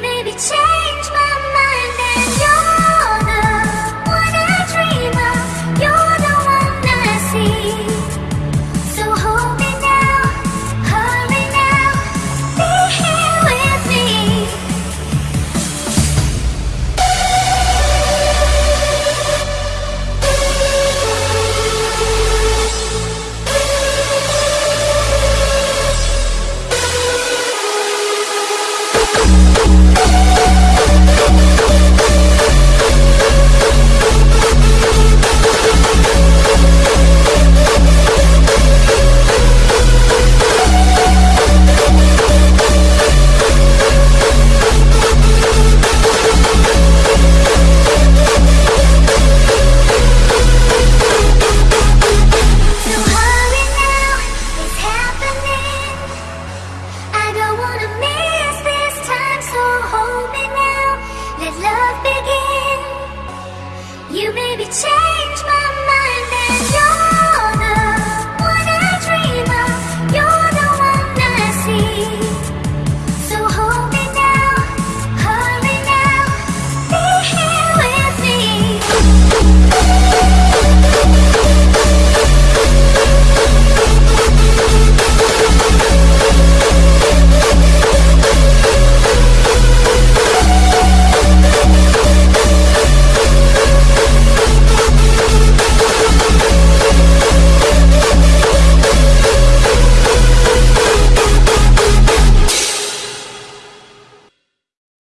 maybe change gonna miss this time, so hold me now.